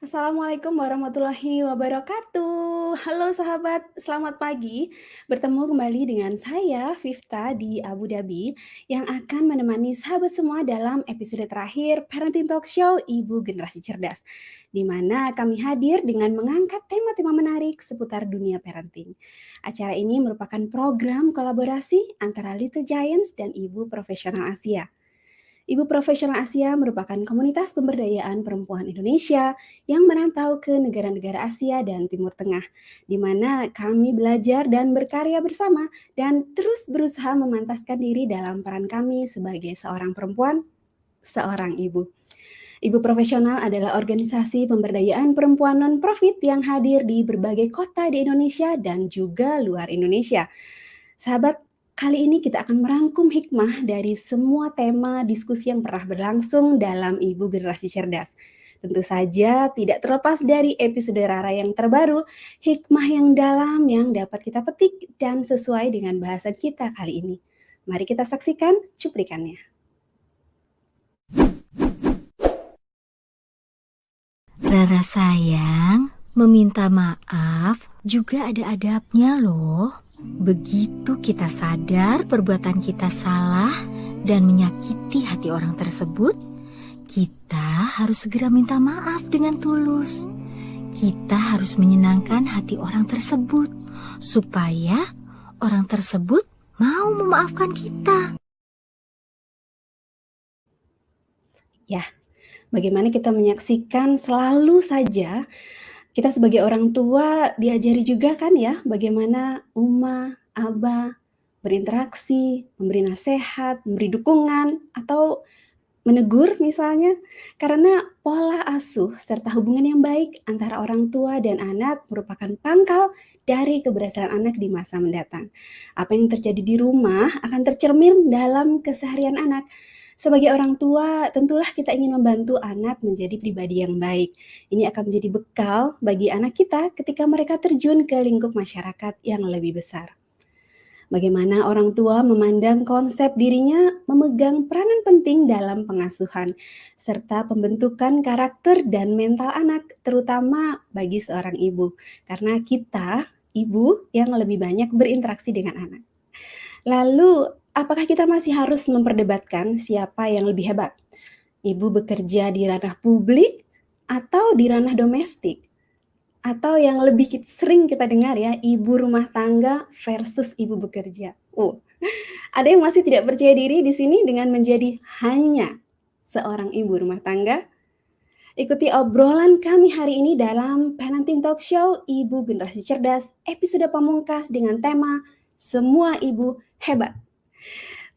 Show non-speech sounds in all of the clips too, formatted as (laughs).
Assalamualaikum warahmatullahi wabarakatuh. Halo sahabat, selamat pagi. Bertemu kembali dengan saya Vifta di Abu Dhabi yang akan menemani sahabat semua dalam episode terakhir Parenting Talk Show Ibu Generasi Cerdas. Di mana kami hadir dengan mengangkat tema-tema menarik seputar dunia parenting. Acara ini merupakan program kolaborasi antara Little Giants dan Ibu Profesional Asia. Ibu Profesional Asia merupakan komunitas pemberdayaan perempuan Indonesia yang merantau ke negara-negara Asia dan Timur Tengah, di mana kami belajar dan berkarya bersama dan terus berusaha memantaskan diri dalam peran kami sebagai seorang perempuan, seorang ibu. Ibu Profesional adalah organisasi pemberdayaan perempuan non-profit yang hadir di berbagai kota di Indonesia dan juga luar Indonesia. Sahabat Kali ini kita akan merangkum hikmah dari semua tema diskusi yang pernah berlangsung dalam Ibu Generasi Cerdas. Tentu saja tidak terlepas dari episode Rara yang terbaru, hikmah yang dalam yang dapat kita petik dan sesuai dengan bahasan kita kali ini. Mari kita saksikan cuplikannya. Rara sayang, meminta maaf juga ada adabnya loh. Begitu kita sadar perbuatan kita salah dan menyakiti hati orang tersebut, kita harus segera minta maaf dengan tulus. Kita harus menyenangkan hati orang tersebut supaya orang tersebut mau memaafkan kita. Ya, bagaimana kita menyaksikan selalu saja kita sebagai orang tua diajari juga kan ya bagaimana uma, aba berinteraksi, memberi nasihat, memberi dukungan atau menegur misalnya karena pola asuh serta hubungan yang baik antara orang tua dan anak merupakan pangkal dari keberhasilan anak di masa mendatang. Apa yang terjadi di rumah akan tercermin dalam keseharian anak. Sebagai orang tua, tentulah kita ingin membantu anak menjadi pribadi yang baik. Ini akan menjadi bekal bagi anak kita ketika mereka terjun ke lingkup masyarakat yang lebih besar. Bagaimana orang tua memandang konsep dirinya memegang peranan penting dalam pengasuhan serta pembentukan karakter dan mental anak, terutama bagi seorang ibu, karena kita, ibu, yang lebih banyak berinteraksi dengan anak. Lalu, apakah kita masih harus memperdebatkan siapa yang lebih hebat? Ibu bekerja di ranah publik atau di ranah domestik? Atau yang lebih sering kita dengar ya, ibu rumah tangga versus ibu bekerja. Oh, ada yang masih tidak percaya diri di sini dengan menjadi hanya seorang ibu rumah tangga? Ikuti obrolan kami hari ini dalam Parenting Talk Show Ibu Generasi Cerdas episode pamungkas dengan tema Semua Ibu Hebat.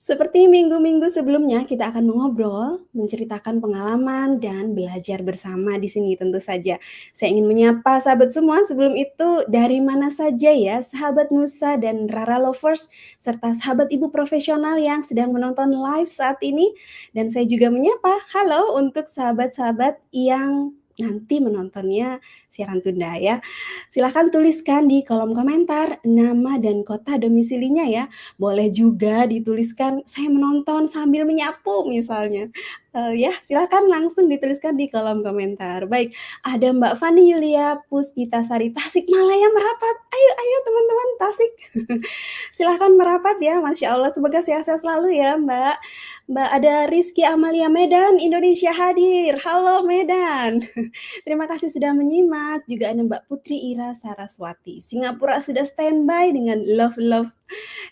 Seperti minggu-minggu sebelumnya, kita akan mengobrol, menceritakan pengalaman, dan belajar bersama di sini tentu saja. Saya ingin menyapa sahabat semua sebelum itu dari mana saja ya, sahabat Nusa dan Rara Lovers, serta sahabat ibu profesional yang sedang menonton live saat ini. Dan saya juga menyapa, halo untuk sahabat-sahabat yang nanti menontonnya siaran tunda ya. Silahkan tuliskan di kolom komentar nama dan kota domisilinya ya. Boleh juga dituliskan saya menonton sambil menyapu misalnya. Uh, ya, silakan langsung dituliskan di kolom komentar. Baik, ada Mbak Fani Yulia Puspita Sari Tasik Malaya merapat. Ayo, ayo teman-teman Tasik. (laughs) silahkan merapat ya, Masya Allah. Semoga sehat-sehat selalu ya Mbak. Mbak ada Rizky Amalia Medan, Indonesia hadir. Halo Medan. (laughs) Terima kasih sudah menyimak. Juga ada Mbak Putri Ira Saraswati. Singapura sudah standby dengan love-love.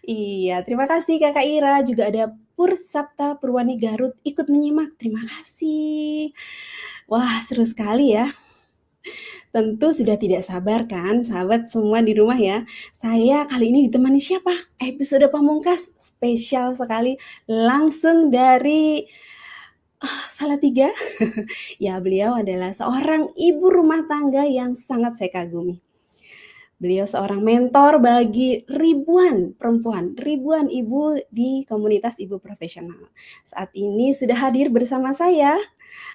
Iya, terima kasih Kakak Ira. Juga ada Pur Sabta Purwani Garut ikut menyimak. Terima kasih. Wah, seru sekali ya. Tentu sudah tidak sabar kan sahabat semua di rumah ya. Saya kali ini ditemani siapa? Episode pamungkas spesial sekali langsung dari uh, Salatiga. (laughs) ya, beliau adalah seorang ibu rumah tangga yang sangat saya kagumi. Beliau seorang mentor bagi ribuan perempuan, ribuan ibu di komunitas ibu profesional. Saat ini sudah hadir bersama saya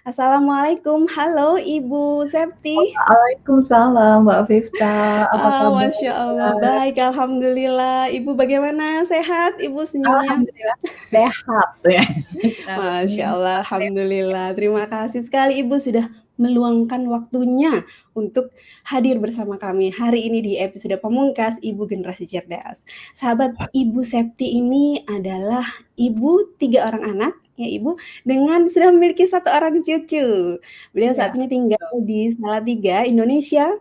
Assalamualaikum, halo Ibu Septy. Waalaikumsalam Mbak Vifta, apa Ah, kabar? Masya Allah, baik alhamdulillah. Ibu bagaimana, sehat Ibu senyumnya? Alhamdulillah sehat ya. Masya Allah, alhamdulillah. Terima kasih sekali Ibu sudah meluangkan waktunya untuk hadir bersama kami hari ini di episode pamungkas Ibu Generasi Cerdas. Sahabat Ibu Septy ini adalah ibu 3 orang anak ya Ibu, dengan (laughs) sudah memiliki 1 orang cucu. Beliau saat Iya, ini tinggal di Salatiga, Indonesia.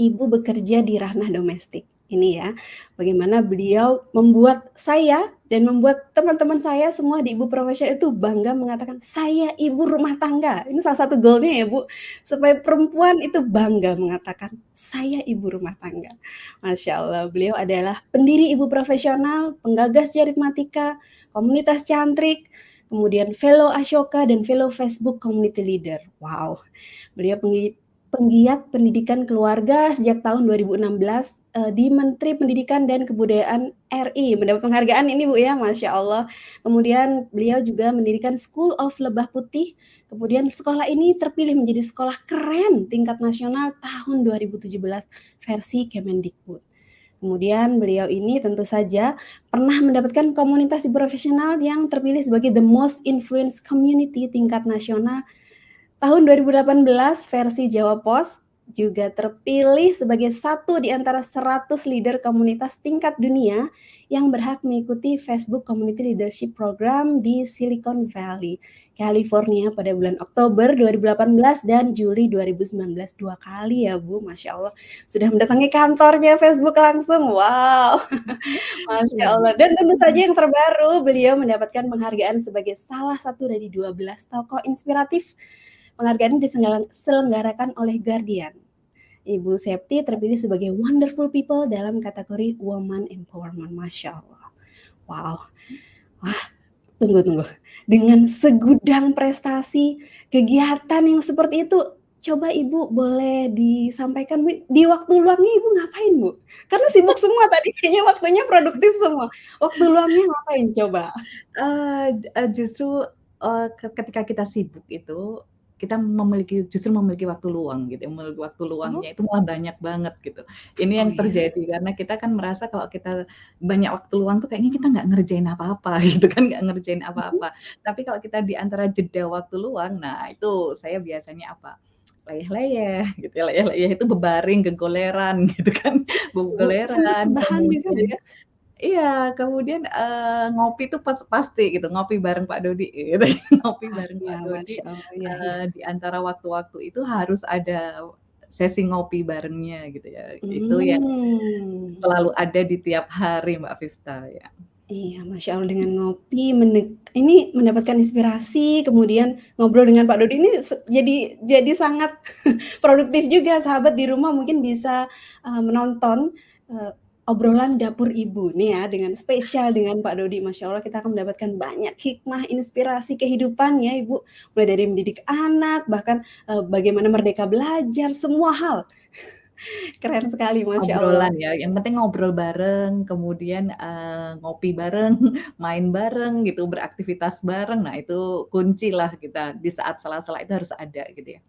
Ibu bekerja di ranah domestik. Ini ya, bagaimana beliau membuat saya dan membuat teman-teman saya semua di Ibu Profesional itu bangga mengatakan, "Saya ibu rumah tangga." Ini salah satu goal-nya ya Bu, supaya perempuan itu bangga mengatakan, "Saya ibu rumah tangga." Masya Allah, beliau adalah pendiri Ibu Profesional, penggagas Jaritmatika, komunitas cantrik, kemudian fellow Ashoka dan fellow Facebook Community Leader. Wow, beliau penggi penggiat pendidikan keluarga sejak tahun 2016, eee, di Menteri Pendidikan dan Kebudayaan RI, mendapat penghargaan ini Bu ya, Masya Allah. Kemudian beliau juga mendirikan School of Lebah Putih, kemudian sekolah ini terpilih menjadi sekolah keren tingkat nasional tahun 2017 versi Kemendikbud. Kemudian beliau ini tentu saja pernah mendapatkan komunitas Profesional yang terpilih sebagai The Most Influence Community tingkat nasional. Tahun 2018 versi Jawa Pos, juga terpilih sebagai satu di antara 100 leader komunitas tingkat dunia yang berhak mengikuti Facebook Community Leadership Program di Silicon Valley, California pada bulan Oktober 2018 dan Juli 2019, 2 kali ya Bu, Masya Allah. Sudah mendatangi kantornya Facebook langsung, wow, (laughs) Masya Iya. Allah. Dan tentu saja yang terbaru, beliau mendapatkan penghargaan sebagai salah satu dari 12 tokoh inspiratif. Penghargaan disenggalang selenggarakan oleh Guardian. Ibu Septy terpilih sebagai Wonderful People dalam kategori Woman Empowerment, Masya Allah. Wow, wah, tunggu tunggu, dengan segudang prestasi, kegiatan yang seperti itu, coba Ibu boleh disampaikan di waktu luangnya Ibu ngapain Bu? Karena sibuk (laughs) semua tadi kayaknya waktunya produktif semua, waktu luangnya ngapain coba? Eee, justru, ke ketika kita sibuk itu, kita memiliki justru memiliki waktu luang gitu ya, memiliki waktu Oh. luangnya itu malah banyak banget gitu. Ini Oh yang ya? terjadi karena kita kan merasa kalau kita banyak waktu luang tuh kayaknya kita nggak ngerjain apa-apa (laughs) gitu kan, nggak ngerjain Mhm. apa-apa. Tapi kalau kita di antara jeda waktu luang, nah itu saya biasanya apa, leyeh-leyeh gitu ya, leyeh-leyeh itu bebaring, gegoleran (laughs) gitu kan, begoleran, juga Bu kemudian ya? Iya, kemudian, eee, ngopi itu pas pasti gitu, ngopi bareng Pak Dodi gitu, (laughs) ngopi Ah, bareng iya, Pak Dodi, Masya Allah, iya iya. eee, di antara waktu-waktu itu harus ada sesi ngopi barengnya gitu ya, itu yang Mmm. selalu ada di tiap hari Mbak Vifta, ya. Iya, Masya Allah dengan ngopi mendek ini mendapatkan inspirasi, kemudian ngobrol dengan Pak Dodi ini se jadi jadi sangat (laughs) produktif juga, sahabat di rumah mungkin bisa, eee, menonton, eee, obrolan dapur ibu nih ya, dengan spesial dengan Pak Dodi, Masya Allah kita akan mendapatkan banyak hikmah, inspirasi kehidupan ya Ibu, mulai dari mendidik anak, bahkan, eee, bagaimana merdeka belajar, semua hal. (laughs) Keren sekali, Masya Allah. Obrolan ya, yang penting ngobrol bareng, kemudian, eee, ngopi bareng, (laughs) main bareng gitu, beraktivitas bareng, nah itu kuncilah kita di saat sela-sela itu harus ada gitu ya.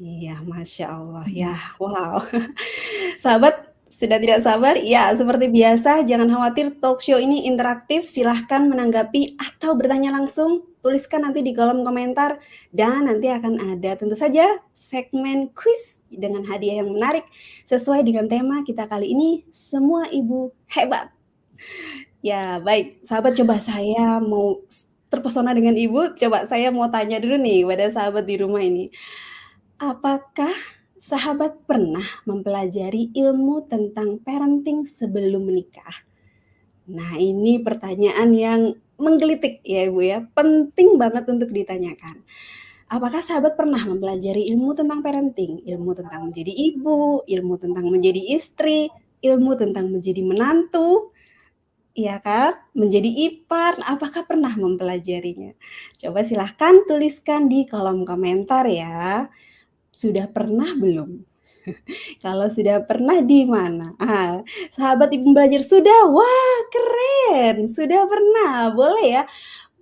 Iya, Masya Allah, ya, wow. (laughs) Sahabat, sudah tidak sabar? Ya, seperti biasa jangan khawatir talk show ini interaktif, silahkan menanggapi atau bertanya langsung, tuliskan nanti di kolom komentar, dan nanti akan ada tentu saja segmen kuis dengan hadiah yang menarik sesuai dengan tema kita kali ini, "Semua Ibu Hebat." Ya, baik, sahabat coba saya mau terpesona dengan Ibu, coba saya mau tanya dulu nih pada sahabat di rumah ini. Apakah sahabat pernah mempelajari ilmu tentang parenting sebelum menikah? Nah, ini pertanyaan yang menggelitik ya Ibu ya, penting banget untuk ditanyakan. Apakah sahabat pernah mempelajari ilmu tentang parenting? Ilmu tentang menjadi ibu, ilmu tentang menjadi istri, ilmu tentang menjadi menantu, iya kan? Menjadi ipar, apakah pernah mempelajarinya? Coba silahkan tuliskan di kolom komentar ya. Sudah pernah belum? (laughs) Kalau sudah pernah di mana? Ah, sahabat Ibu belajar sudah? Wah, keren! Sudah pernah, boleh ya.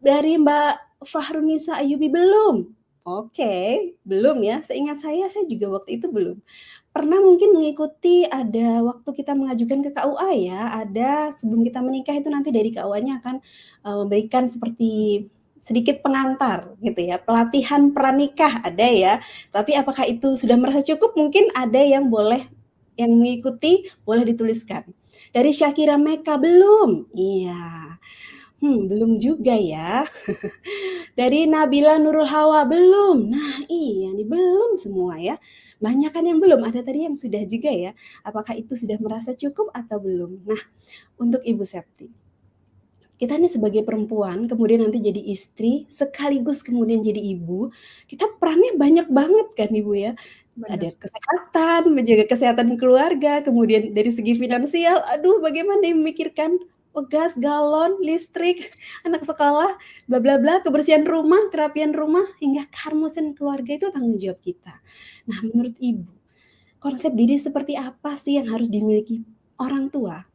Dari Mbak Fahrunisa Ayyubi belum? Oke, belum ya, seingat saya, saya juga waktu itu belum. Pernah mungkin mengikuti ada waktu kita mengajukan ke KUA ya, ada sebelum kita menikah itu nanti dari KUA-nya akan, eee, memberikan seperti sedikit pengantar gitu ya, pelatihan pranikah ada ya, tapi apakah itu sudah merasa cukup mungkin ada yang boleh yang mengikuti boleh dituliskan. Dari Shakira Mecca belum? Iya. Hmm, belum juga ya. (laughs) Dari Nabila Nurul Hawa belum? Nah iya nih, belum semua ya. Banyak kan yang belum, ada tadi yang sudah juga ya. Apakah itu sudah merasa cukup atau belum? Nah, untuk Ibu Septi, kita nih sebagai perempuan, kemudian nanti jadi istri, sekaligus kemudian jadi ibu, kita perannya banyak banget kan Ibu ya. Ada kesehatan, menjaga kesehatan keluarga, kemudian dari segi finansial, aduh bagaimana memikirkan oh gas, galon, listrik, (laughs) anak sekolah, bla bla bla, kebersihan rumah, kerapian rumah, hingga keharmonisan keluarga itu tanggung jawab kita. Nah, menurut Ibu, konsep diri seperti apa sih yang harus dimiliki orang tua,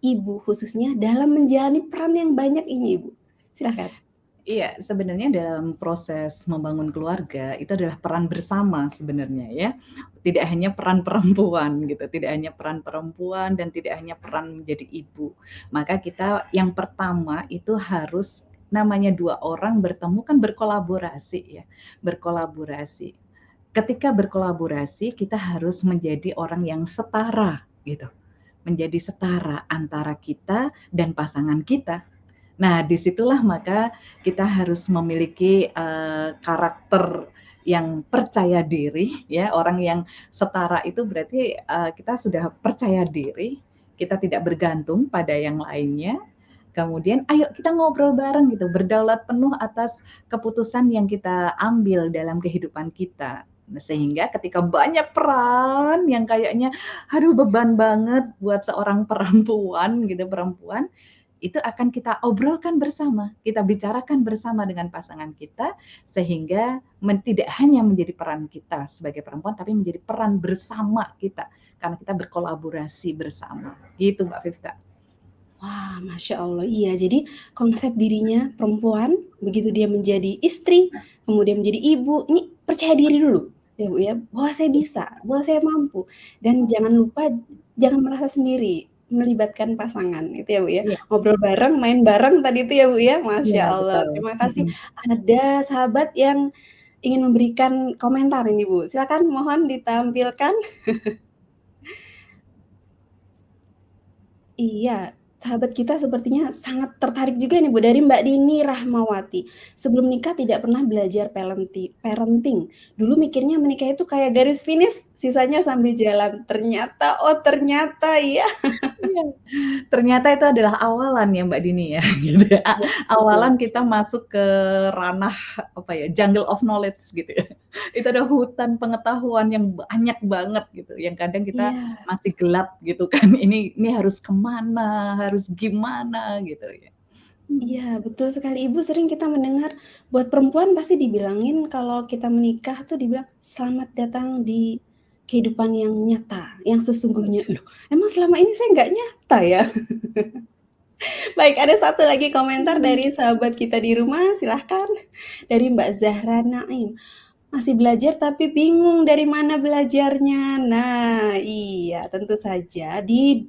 ibu khususnya dalam menjalani peran yang banyak ini, Ibu? Silahkan. Iya, sebenarnya dalam proses membangun keluarga itu adalah peran bersama sebenarnya ya. Tidak hanya peran (laughs) perempuan gitu, tidak hanya peran perempuan dan tidak hanya peran menjadi ibu. Maka kita yang pertama itu harus namanya dua orang bertemu kan berkolaborasi ya, berkolaborasi. Ketika berkolaborasi kita harus menjadi orang yang setara gitu, menjadi setara antara kita dan pasangan kita. Nah, di situlah maka kita harus memiliki, eee, karakter yang percaya diri ya, orang yang setara itu berarti, eee, kita sudah percaya diri, kita tidak bergantung pada yang lainnya, kemudian ayo kita ngobrol bareng gitu, berdaulat penuh atas keputusan yang kita ambil dalam kehidupan kita. Nah, sehingga ketika banyak peran yang kayaknya, aduh beban banget buat seorang perempuan gitu, perempuan, itu akan kita obrolkan bersama, kita bicarakan bersama dengan pasangan kita, sehingga men tidak hanya menjadi peran kita sebagai perempuan, tapi menjadi peran bersama kita, karena kita berkolaborasi bersama, gitu Mbak Vifta. Wah, Masya Allah, iya. Jadi konsep dirinya perempuan, begitu dia menjadi istri, kemudian menjadi ibu, ini percaya diri dulu, ya Bu ya, bahwa saya bisa, bahwa saya mampu, dan jangan lupa jangan merasa sendiri, melibatkan pasangan, itu ya Bu ya. Iya. Ngobrol bareng, main bareng tadi itu ya Bu ya, Masya Iya, Allah, betul, terima kasih. mhm. Ada sahabat yang ingin memberikan komentar ini Bu, silakan mohon ditampilkan. (laughs) Iya, sahabat kita sepertinya sangat tertarik juga nih Bu, dari Mbak Dini Rahmawati. "Sebelum nikah tidak pernah belajar parenting. Dulu mikirnya menikah itu kayak garis finish, sisanya sambil jalan. Ternyata, oh ternyata ya." Ternyata itu adalah awalan ya Mbak Dini ya, (laughs) gitu ya. Iya, awalan kita masuk ke ranah, apa ya, jungle of knowledge gitu ya. (laughs) Itu ada hutan pengetahuan yang banyak banget gitu, yang kadang kita Iya. masih gelap gitu kan, (laughs) ini ini harus ke mana, harus gimana gitu ya. Iya, betul sekali. Ibu sering kita mendengar, buat perempuan pasti dibilangin kalau kita menikah tuh dibilang, "Selamat datang di kehidupan yang nyata, yang sesungguhnya." Loh, emang selama ini saya nggak nyata ya? (laughs) Baik, ada satu lagi komentar Mhm. dari sahabat kita di rumah, silahkan. Dari Mbak Zahra Naim, "Masih belajar tapi bingung dari mana belajarnya." Nah, iya, tentu saja di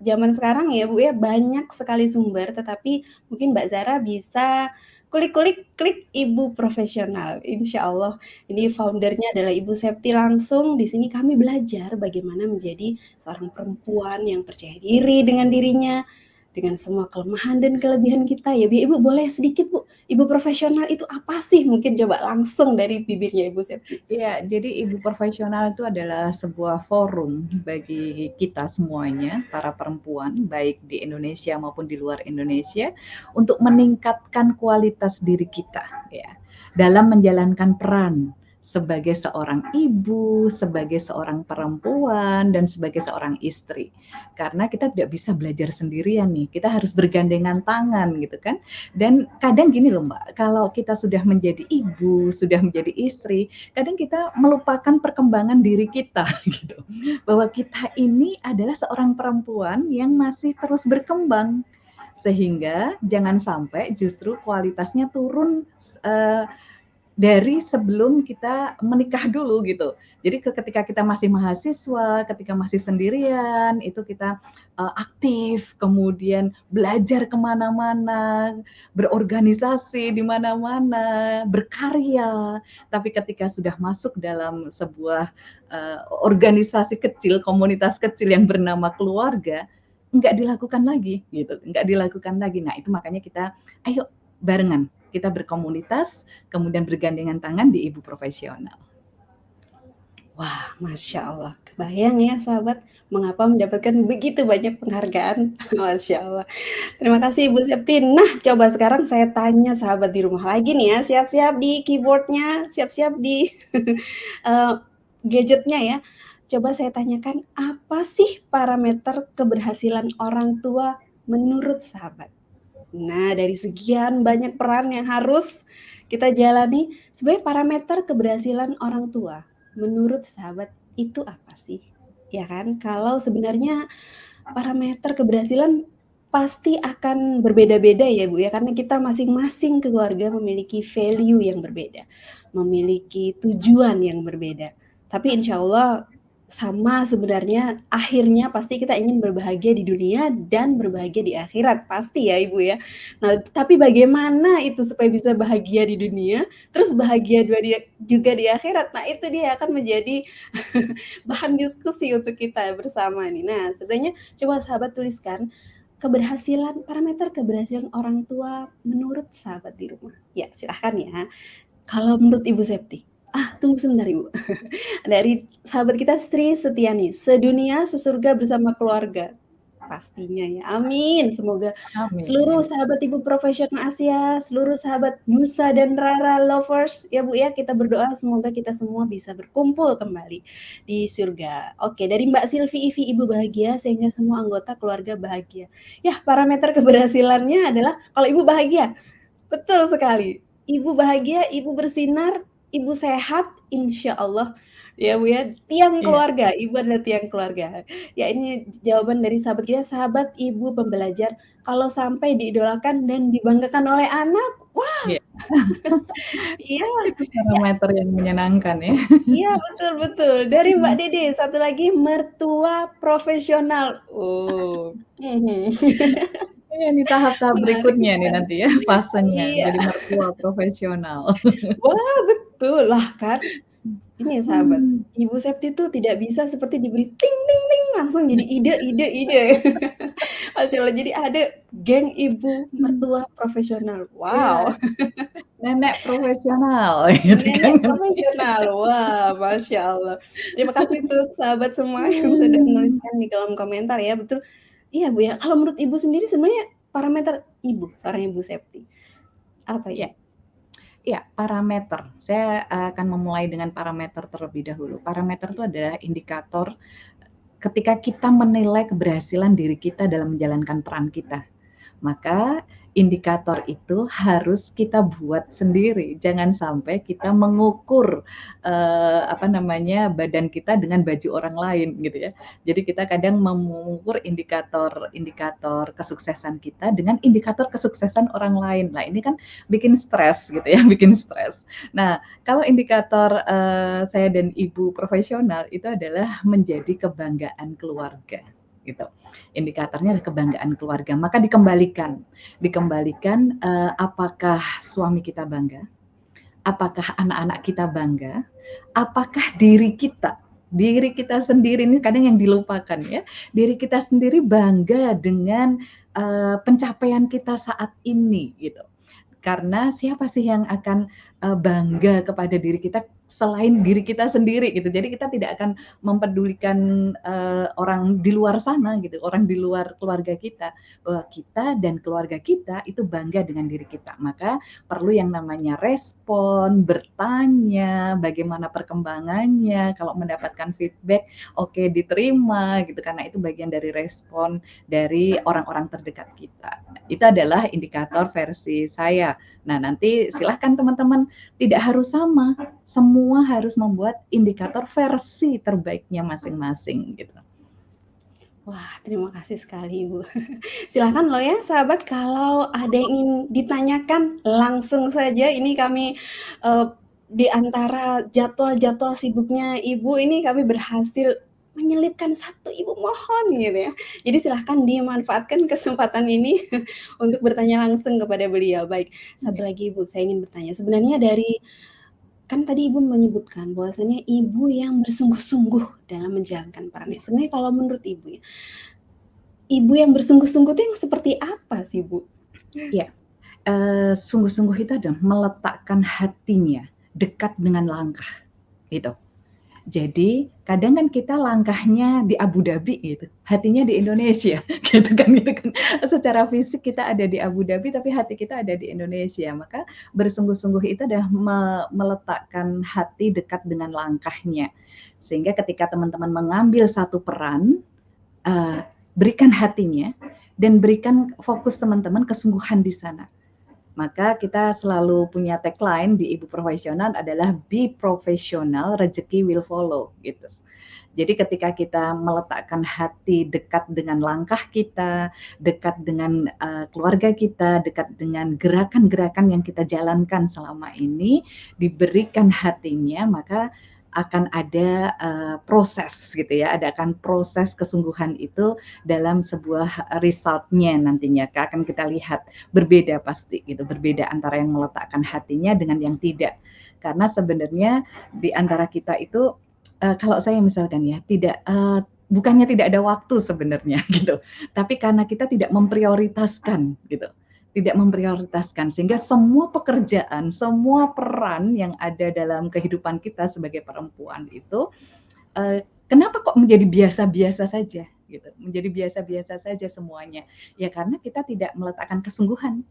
zaman sekarang ya Bu ya, banyak sekali sumber, tetapi mungkin Mbak Zahra bisa kulik-kulik, klik ibu profesional. Insya Allah, ini founder-nya adalah Ibu Septi langsung, di sini kami belajar bagaimana menjadi seorang perempuan yang percaya diri dengan dirinya, dengan semua kelemahan dan kelebihan kita ya Bu. Ibu boleh sedikit Bu, ibu profesional itu apa sih? Mungkin coba langsung dari bibirnya Ibu Septi. Iya, jadi ibu profesional itu adalah sebuah forum bagi kita semuanya, para perempuan, baik di Indonesia maupun di luar Indonesia, untuk meningkatkan kualitas diri kita ya, dalam menjalankan peran sebagai seorang ibu, sebagai seorang perempuan, dan sebagai seorang istri. Karena kita tidak bisa belajar sendirian nih, kita harus bergandengan tangan gitu kan. Dan kadang gini loh Mbak, kalau kita sudah menjadi ibu, sudah menjadi istri, kadang kita melupakan perkembangan diri kita (laughs) gitu. Bahwa kita ini adalah seorang perempuan yang masih terus berkembang. Sehingga jangan sampai justru kualitasnya turun, eee, dari sebelum kita menikah dulu gitu. Jadi ketika kita masih mahasiswa, ketika masih sendirian, itu kita uh, aktif, kemudian belajar ke mana-mana, berorganisasi di mana-mana, berkarya. Tapi ketika sudah masuk dalam sebuah uh, organisasi kecil, komunitas kecil yang bernama keluarga, nggak dilakukan lagi gitu, nggak dilakukan lagi. Nah itu makanya kita, ayo barengan kita berkomunitas, kemudian bergandengan tangan di ibu profesional. Wah, masya Allah, kebayang ya sahabat, mengapa mendapatkan begitu banyak penghargaan, (laughs) masya Allah. Terima kasih Ibu Septi. Nah, coba sekarang saya tanya sahabat di rumah lagi nih ya, siap-siap di keyboardnya, siap-siap di uh, (laughs) gadgetnya ya. Coba saya tanyakan, apa sih parameter keberhasilan orang tua menurut sahabat? Nah, dari sekian banyak peran yang harus kita jalani, sebenarnya parameter keberhasilan orang tua menurut sahabat itu apa sih? Ya kan? Kalau sebenarnya parameter keberhasilan pasti akan berbeda-beda ya Bu ya karena kita masing-masing keluarga memiliki value yang berbeda, memiliki tujuan yang berbeda. Tapi insya Allah sama sebenarnya akhirnya pasti kita ingin berbahagia di dunia dan berbahagia di akhirat pasti ya Ibu ya. Nah, tapi bagaimana itu supaya bisa bahagia di dunia terus bahagia juga di akhirat. Nah, itu dia akan menjadi (laughs) bahan diskusi untuk kita bersama nih. Nah, sebenarnya coba sahabat tuliskan keberhasilan parameter keberhasilan orang tua menurut sahabat di rumah. Ya, silahkan ya. Kalau menurut Ibu Septi Ah, tunggu sebentar Ibu. (laughs) Dari sahabat kita Sri Setiani, sedunia sesurga bersama keluarga. Pastinya ya, amin. Semoga amin. seluruh sahabat Ibu Profesional Asia, seluruh sahabat Musa dan Rara lovers, ya Bu ya, kita berdoa semoga kita semua bisa berkumpul kembali di surga. Oke, dari Mbak Silvi Ivi Ibu bahagia sehingga semua anggota keluarga bahagia. Ya, parameter keberhasilannya adalah kalau Ibu bahagia. Betul sekali. Ibu bahagia, ibu bersinar, ibu sehat, insya Allah ya Bu ya, tiang iya. keluarga, ibu adalah tiang keluarga. Ya ini jawaban dari sahabat kita, sahabat ibu pembelajar, kalau sampai diidolakan dan dibanggakan oleh anak, wah. Iya. (laughs) iya. Itu parameter ya. yang menyenangkan ya. Iya betul betul. Dari Mbak Dede, satu lagi mertua profesional. Oh. (laughs) Iya nih tahap-tahap berikutnya nih nanti ya fasenya iya. jadi mertua profesional. Wah betul lah kan. Ini sahabat, hmm. Ibu Septi itu tidak bisa seperti diberi ting ting ting langsung jadi ide ide ide. (laughs) Masya Allah jadi ada geng ibu mertua profesional. Wow. Nenek profesional. (laughs) Gitu Nenek kan. profesional. Wah, masya Allah. Terima kasih untuk sahabat semua yang sudah menuliskan di kolom komentar ya. Betul Iya Bu ya, kalau menurut Ibu sendiri sebenarnya parameter Ibu, seorang Ibu Septi, apa ya? Iya, parameter. Saya akan memulai dengan parameter terlebih dahulu. Parameter itu adalah indikator ketika kita menilai keberhasilan diri kita dalam menjalankan peran kita. Maka indikator itu harus kita buat sendiri. Jangan sampai kita mengukur uh, apa namanya badan kita dengan baju orang lain gitu ya. Jadi kita kadang mengukur indikator-indikator kesuksesan kita dengan indikator kesuksesan orang lain. Nah, ini kan bikin stres gitu ya, (laughs) bikin stres. Nah, kalau indikator uh, saya dan ibu profesional itu adalah menjadi kebanggaan keluarga gitu. Indikatornya adalah kebanggaan keluarga. Maka dikembalikan, dikembalikan uh, apakah suami kita bangga, apakah anak-anak kita bangga, apakah diri kita diri kita sendiri ini kadang yang dilupakan ya diri kita sendiri bangga dengan uh, pencapaian kita saat ini gitu. Karena siapa sih yang akan uh, bangga kepada diri kita selain diri kita sendiri gitu. Jadi kita tidak akan mempedulikan uh, orang di luar sana gitu, orang di luar keluarga kita bahwa kita dan keluarga kita itu bangga dengan diri kita. Maka perlu yang namanya respon, bertanya, bagaimana perkembangannya, kalau mendapatkan feedback oke okay, diterima gitu karena itu bagian dari respon dari orang-orang terdekat kita. Itu adalah indikator versi saya. Nah, nanti silahkan teman-teman tidak harus sama semua harus membuat indikator versi terbaiknya masing-masing gitu. Wah, terima kasih sekali Ibu. (laughs) Silahkan loh ya sahabat kalau ada yang ingin ditanyakan langsung saja ini kami uh, di antara jadwal-jadwal sibuknya Ibu ini kami berhasil menyelipkan satu Ibu mohon gitu ya. Jadi silahkan dimanfaatkan kesempatan ini (laughs) untuk bertanya langsung kepada beliau. Baik, satu Iya. lagi Ibu, saya ingin bertanya, sebenarnya dari kan tadi Ibu menyebutkan bahwasanya Ibu yang bersungguh-sungguh dalam menjalankan perannya. Sebenarnya kalau menurut Ibu ya, Ibu yang bersungguh-sungguh itu yang seperti apa sih, Bu? Eee, sungguh-sungguh itu adalah meletakkan hatinya dekat dengan langkah, gitu. Jadi kadang kan kita langkahnya di Abu Dhabi gitu, hatinya di Indonesia (laughs) gitu kan gitu kan. Secara fisik kita ada di Abu Dhabi, tapi hati kita ada di Indonesia. Maka bersungguh-sungguh itu adalah me meletakkan hati dekat dengan langkahnya. Sehingga ketika teman-teman mengambil satu peran, eee, berikan hatinya dan berikan fokus teman-teman kesungguhan di sana. Maka kita selalu punya tagline di Ibu Profesional adalah "Be professional, rezeki will follow," gitu. Jadi ketika kita meletakkan hati dekat dengan langkah kita, dekat dengan, eee, keluarga kita, dekat dengan gerakan-gerakan yang kita jalankan selama ini, diberikan hatinya, maka akan ada, eee, proses gitu ya, ada akan proses kesungguhan itu dalam sebuah result-nya nantinya akan kita lihat berbeda pasti gitu, berbeda antara yang meletakkan hatinya dengan yang tidak. Karena sebenarnya di antara kita itu, eee, kalau saya misalkan ya, tidak, eee, bukannya tidak ada waktu sebenarnya (laughs) gitu, tapi karena kita tidak memprioritaskan gitu. Tidak memprioritaskan sehingga semua pekerjaan, semua peran yang ada dalam kehidupan kita sebagai perempuan itu, eee, kenapa kok menjadi biasa-biasa saja gitu, menjadi biasa-biasa saja semuanya. Ya karena kita tidak meletakkan kesungguhan.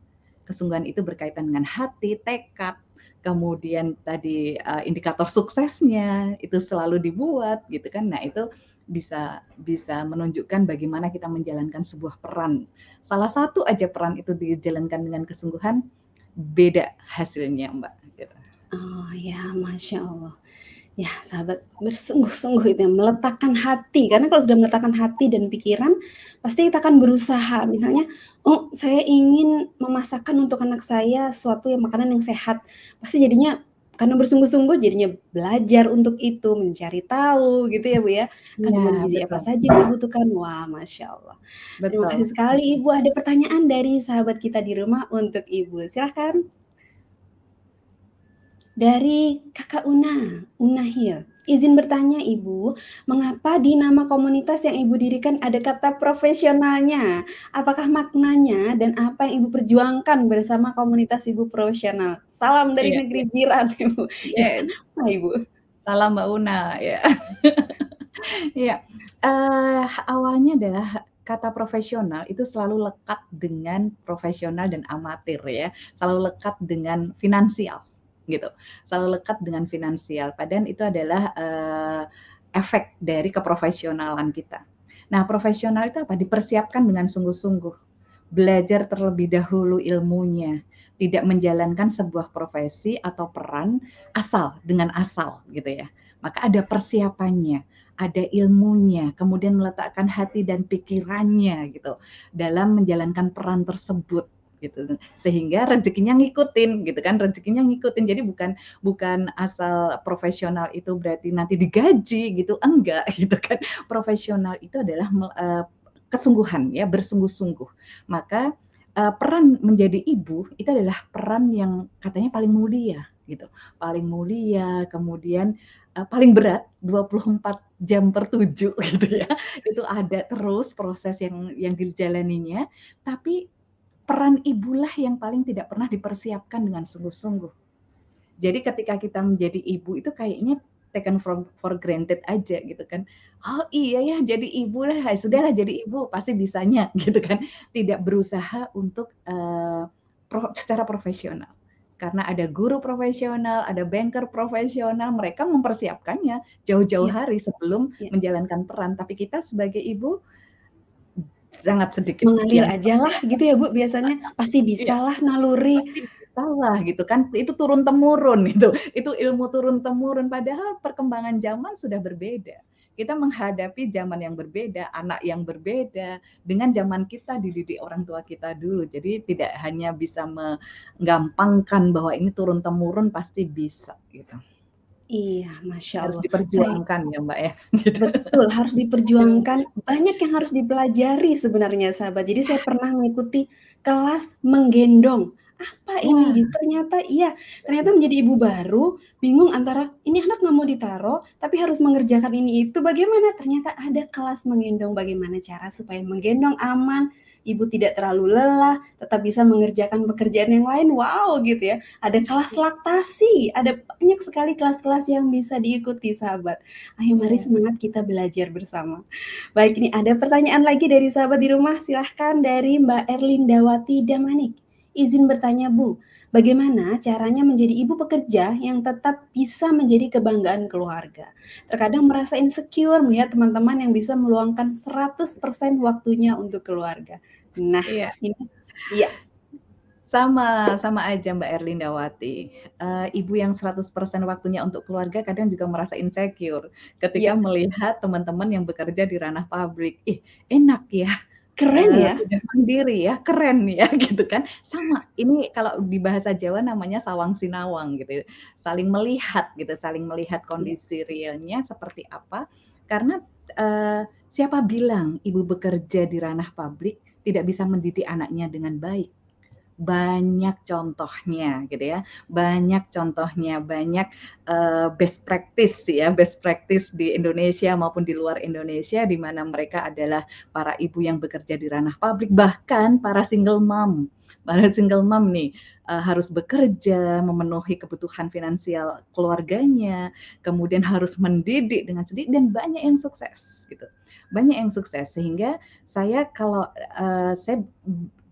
Kesungguhan itu berkaitan dengan hati, tekad, kemudian tadi, eee, indikator suksesnya itu selalu dibuat gitu kan. Nah itu bisa bisa menunjukkan bagaimana kita menjalankan sebuah peran. Salah satu aja peran itu dijalankan dengan kesungguhan, beda hasilnya Mbak, gitu. Oh ya, Masya Allah. Ya sahabat, bersungguh-sungguh itu ya, meletakkan hati, karena kalau sudah meletakkan hati dan pikiran, pasti kita akan berusaha. Misalnya, oh saya ingin memasakkan untuk anak saya suatu yang makanan yang sehat, pasti jadinya karena bersungguh-sungguh jadinya belajar untuk itu, mencari tahu gitu ya, Bu, ya, Iya, kandungan gizi apa betul. saja yang dibutuhkan. Wah, Masya Allah. Terima kasih Betul. sekali Ibu, ada pertanyaan dari sahabat kita di rumah untuk Ibu, silahkan. Dari Kakak Una, Una here. Izin bertanya Ibu, mengapa di nama komunitas yang Ibu dirikan ada kata profesionalnya? Apakah maknanya dan apa yang Ibu perjuangkan bersama komunitas Ibu Profesional? Salam dari iya. negeri jiran Ibu. Ya Yes. kenapa Ibu? Salam Mbak Una, ya. Iya, (laughs) eee, awalnya adalah kata profesional itu selalu lekat dengan profesional dan amatir ya, selalu lekat dengan finansial gitu, selalu lekat dengan finansial, padahal itu adalah, eee, efek dari keprofesionalan kita. Nah, profesional itu apa? Dipersiapkan dengan sungguh-sungguh, belajar terlebih dahulu ilmunya, tidak menjalankan sebuah profesi atau peran asal, dengan asal gitu ya. Maka ada persiapannya, ada ilmunya, kemudian meletakkan hati dan pikirannya gitu, dalam menjalankan peran tersebut gitu, sehingga rezekinya ngikutin gitu kan, rezekinya ngikutin. Jadi bukan bukan asal profesional itu berarti nanti digaji gitu, enggak (laughs) gitu kan. Profesional itu adalah eee, kesungguhan ya, bersungguh-sungguh. Maka, eee, peran menjadi ibu itu adalah peran yang katanya paling mulia gitu, paling mulia, kemudian, eee, paling berat 24 jam per 7 (laughs) gitu ya. Itu ada terus proses yang yang dijalaninya, tapi peran ibulah yang paling tidak pernah dipersiapkan dengan sungguh-sungguh. Jadi ketika kita menjadi ibu itu kayaknya taken from for granted aja gitu kan. "Oh iya ya jadi ibu lah, ya sudahlah jadi ibu pasti bisanya," (laughs) gitu kan. Tidak berusaha untuk, eee, pro secara profesional. Karena ada guru profesional, ada banker profesional, mereka mempersiapkannya jauh-jauh Iya. hari sebelum Iya. menjalankan peran, tapi kita sebagai ibu sangat sedikit Mengalir yang ajalah gitu ya, Bu, biasanya, pasti Iya, bisalah naluri. pasti bisalah gitu kan, itu turun-temurun itu, itu ilmu turun-temurun, padahal perkembangan zaman sudah berbeda. kita menghadapi zaman yang berbeda, anak yang berbeda dengan zaman kita dididik orang tua kita dulu. Jadi tidak hanya bisa menggampangkan bahwa ini turun temurun pasti bisa gitu. Iya, Masya Harus Allah. Saya diperjuangkan ya, Mbak, ya, gitu. Betul, harus (laughs) diperjuangkan. Banyak yang harus dipelajari sebenarnya, sahabat. Jadi saya pernah mengikuti kelas menggendong. Apa ini? Wah. Gitu. Ternyata iya, ternyata menjadi ibu baru, bingung antara ini anak nggak mau ditaruh, tapi harus mengerjakan ini itu. Bagaimana? Ternyata ada kelas menggendong. Bagaimana cara supaya menggendong aman, ibu tidak terlalu lelah, tetap bisa mengerjakan pekerjaan yang lain. Wow, gitu ya. Ada kelas laktasi, ada banyak sekali kelas-kelas yang bisa diikuti, sahabat. Ayo mari Iya. semangat kita belajar bersama. Baik, ini ada pertanyaan lagi dari sahabat di rumah. Silahkan dari Mbak Erlindawati Damanik. Izin bertanya, Bu, bagaimana caranya menjadi ibu pekerja yang tetap bisa menjadi kebanggaan keluarga? Terkadang merasa insecure melihat teman-teman yang bisa meluangkan 100% waktunya untuk keluarga. Nah, Iya. ini iya. Sama, sama aja Mbak Erlindawati. Eee, ibu yang 100% waktunya untuk keluarga kadang juga merasa insecure ketika Iya. melihat teman-teman yang bekerja di ranah pabrik. Ih, enak ya, Keren eee, ya? sudah mandiri ya, keren ya, (laughs) gitu kan. Sama, ini kalau di bahasa Jawa namanya sawang sinawang gitu, saling melihat gitu, saling melihat Iya. kondisi realnya seperti apa. Karena, eee, siapa bilang ibu bekerja di ranah pabrik tidak bisa mendidik anaknya dengan baik? Banyak contohnya gitu ya, banyak contohnya, banyak, eee, best practice ya, best practice di Indonesia maupun di luar Indonesia, di mana mereka adalah para ibu yang bekerja di ranah pabrik, bahkan para single mom. Para single mom nih, eee, harus bekerja, memenuhi kebutuhan finansial keluarganya, kemudian harus mendidik dengan sedikit dan banyak yang sukses gitu. Banyak yang sukses sehingga saya kalau, eee, saya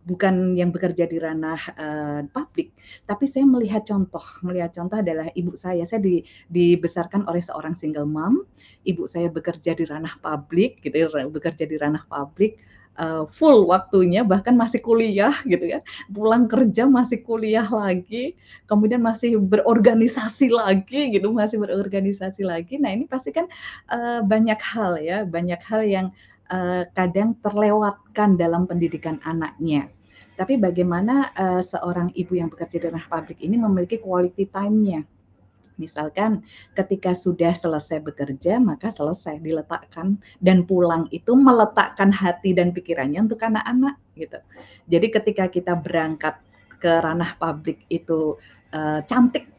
bukan yang bekerja di ranah, eee, pabrik, tapi saya melihat contoh, melihat contoh adalah ibu saya. Saya di dibesarkan oleh seorang single mom, ibu saya bekerja di ranah pabrik gitu ya, bekerja di ranah pabrik, eee, full waktunya bahkan masih kuliah gitu ya, pulang kerja masih kuliah lagi, kemudian masih berorganisasi lagi gitu, masih berorganisasi lagi. Nah ini pasti kan, eee, banyak hal ya, banyak hal yang, kadang terlewatkan dalam pendidikan anaknya. Tapi bagaimana, eee, seorang ibu yang bekerja di ranah pabrik ini memiliki quality time-nya. Misalkan ketika sudah selesai bekerja, maka selesai, diletakkan dan pulang itu meletakkan hati dan pikirannya untuk anak-anak gitu. Jadi ketika kita berangkat ke ranah pabrik itu, eee, cantik,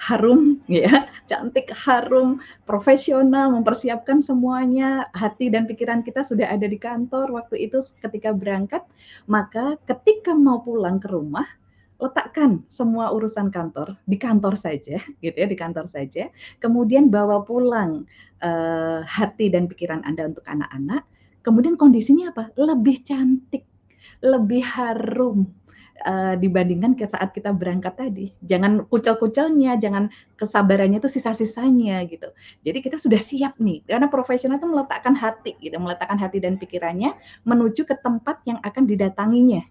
harum ya, cantik, harum, profesional, mempersiapkan semuanya, hati dan pikiran kita sudah ada di kantor waktu itu ketika berangkat, maka ketika mau pulang ke rumah, letakkan semua urusan kantor di kantor saja gitu ya, di kantor saja, kemudian bawa pulang, eee, hati dan pikiran Anda untuk anak-anak, kemudian kondisinya apa? Lebih cantik, lebih harum, eee, dibandingkan ke saat kita berangkat tadi. Jangan kucel-kucelnya, jangan kesabarannya itu sisa-sisanya gitu. Jadi kita sudah siap nih, karena profesional itu meletakkan hati gitu, meletakkan hati dan pikirannya menuju ke tempat yang akan didatanginya.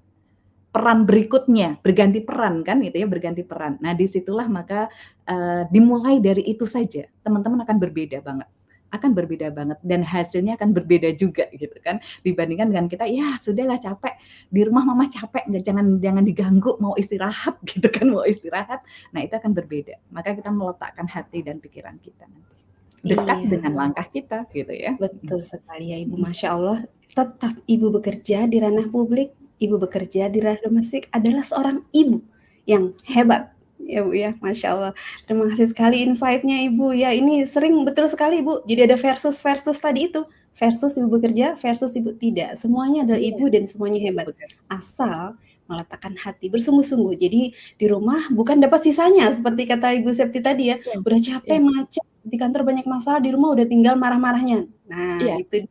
Peran berikutnya, berganti peran kan gitu ya, berganti peran. Nah di situlah maka, eee, dimulai dari itu saja, teman-teman akan berbeda banget, akan berbeda banget dan hasilnya akan berbeda juga gitu kan, dibandingkan dengan kita, "Ya sudahlah capek, di rumah mama capek, nggak jangan jangan diganggu, mau istirahat," (laughs) gitu kan, mau istirahat. Nah itu akan berbeda, maka kita meletakkan hati dan pikiran kita nanti, dekat Iya. dengan langkah kita gitu ya. Betul sekali ya, Ibu. Masya Allah, tetap ibu bekerja di ranah publik, ibu bekerja di ranah domestik adalah seorang ibu yang hebat, ya Bu ya, Masya Allah. Terima kasih sekali insight-nya Ibu. Ya, ini sering betul sekali Bu, jadi ada versus-versus tadi itu, versus ibu bekerja, versus ibu tidak, semuanya adalah Iya. ibu dan semuanya hebat, asal meletakkan hati bersungguh-sungguh. Jadi di rumah bukan dapat sisanya seperti kata Ibu Septi tadi ya, Betul, udah capek, iya. macet, di kantor banyak masalah, di rumah udah tinggal marah-marahnya. Iya, Nah itu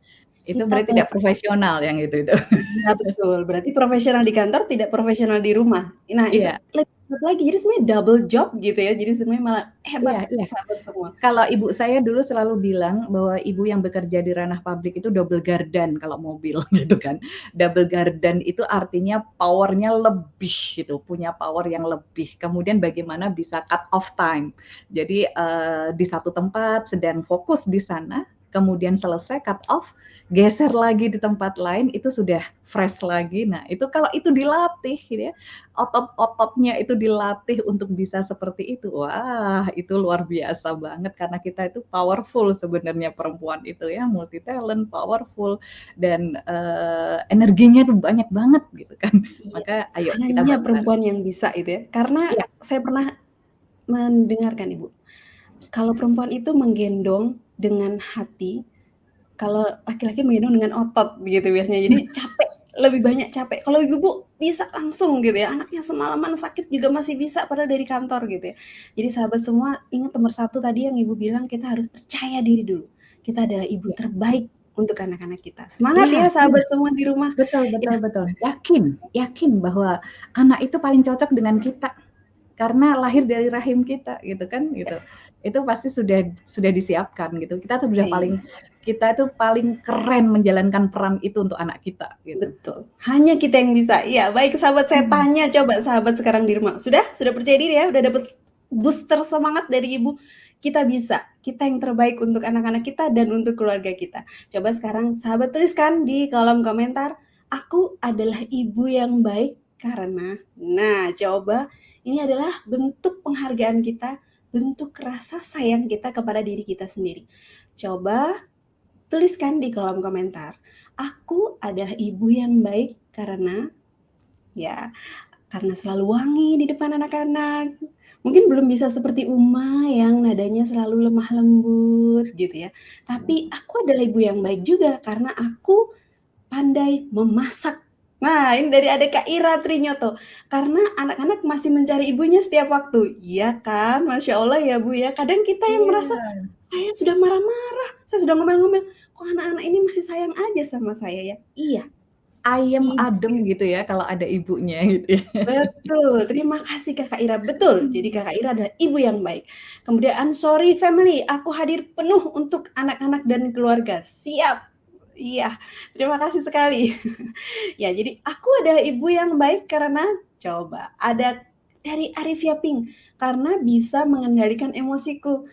itu berarti tidak profesional yang itu itu. Iya betul, berarti profesional di kantor, tidak profesional di rumah. Nah itu Iya. lebih lagi, jadi sebenarnya double job gitu ya, jadi sebenarnya malah hebat iya. sahabat semua. Kalau ibu saya dulu selalu bilang bahwa ibu yang bekerja di ranah pabrik itu double gardan kalau mobil (laughs) gitu kan. Double gardan itu artinya power-nya lebih gitu, punya power yang lebih. Kemudian bagaimana bisa cut off time. Jadi, eee, di satu tempat sedang fokus di sana, kemudian selesai cut off, geser lagi di tempat lain itu sudah fresh lagi. Nah, itu kalau itu dilatih gitu ya, otot-ototnya itu dilatih untuk bisa seperti itu. Wah, itu luar biasa banget karena kita itu powerful sebenarnya perempuan itu ya, multi talent, powerful dan uh, energinya tuh banyak banget gitu kan. Iya, Maka ayo hanya kita perempuan yang bisa itu ya. Karena ya. saya pernah mendengarkan Ibu. Kalau perempuan itu menggendong dengan hati, kalau laki-laki menggendong dengan otot gitu biasanya. Jadi (laughs) capek, lebih banyak capek. Kalau ibu-ibu bisa langsung gitu ya, anaknya semalaman sakit juga masih bisa padahal dari kantor gitu ya. Jadi sahabat semua ingat nomor satu tadi yang ibu bilang kita harus percaya diri dulu. Kita adalah ibu ya. terbaik untuk anak-anak kita. Semangat ya, ya sahabat ya. semua di rumah. Betul, betul, ya. betul. Yakin, yakin bahwa anak itu paling cocok dengan kita karena lahir dari rahim kita gitu kan gitu. Itu pasti sudah sudah disiapkan gitu. Kita tuh sudah iya. paling kita itu paling keren menjalankan peran itu untuk anak kita. Gitu. Betul. Hanya kita yang bisa. Iya, baik sahabat saya hmm. tanya coba sahabat sekarang di rumah. Sudah? Sudah percaya diri ya? Udah dapat booster semangat dari ibu. Kita bisa. Kita yang terbaik untuk anak-anak kita dan untuk keluarga kita. Coba sekarang sahabat tuliskan di kolom komentar. Aku adalah ibu yang baik karena. Nah, coba ini adalah bentuk penghargaan kita, bentuk rasa sayang kita kepada diri kita sendiri. Coba Tuliskan di kolom komentar. Aku adalah ibu yang baik karena ya karena selalu wangi di depan anak-anak. Mungkin belum bisa seperti Uma yang nadanya selalu lemah lembut gitu ya. Tapi aku adalah ibu yang baik juga karena aku pandai memasak. Nah, ini dari ada Kak Ira Trinyoto. Karena anak-anak masih mencari ibunya setiap waktu. Iya kan? Masya Allah ya Bu ya. Kadang kita yang yeah. merasa saya sudah marah-marah, saya sudah ngomel-ngomel, kok anak-anak ini masih sayang aja sama saya ya? Iya. Ayam iya. adem gitu ya kalau ada ibunya gitu ya. Betul. Terima kasih Kakak Ira. Betul. Jadi Kakak Ira adalah ibu yang baik. Kemudian sorry family, aku hadir penuh untuk anak-anak dan keluarga. Siap. Iya, terima kasih sekali. (laughs) ya, jadi aku adalah ibu yang baik karena coba ada dari Arifia Pink karena bisa mengendalikan emosiku.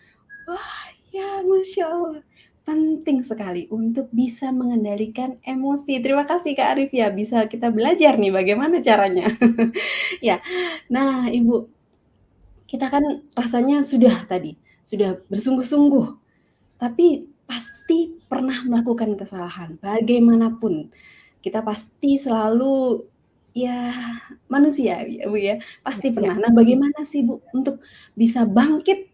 Wah, Ya, Masya Allah. Penting sekali untuk bisa mengendalikan emosi. Terima kasih Kak Arif ya, bisa kita belajar nih bagaimana caranya. (laughs) ya, nah Ibu, kita kan rasanya sudah tadi, sudah bersungguh-sungguh. Tapi pasti pernah melakukan kesalahan, bagaimanapun. Kita pasti selalu ya manusia ya Bu ya, pasti ya. pernah. Nah, bagaimana sih Bu untuk bisa bangkit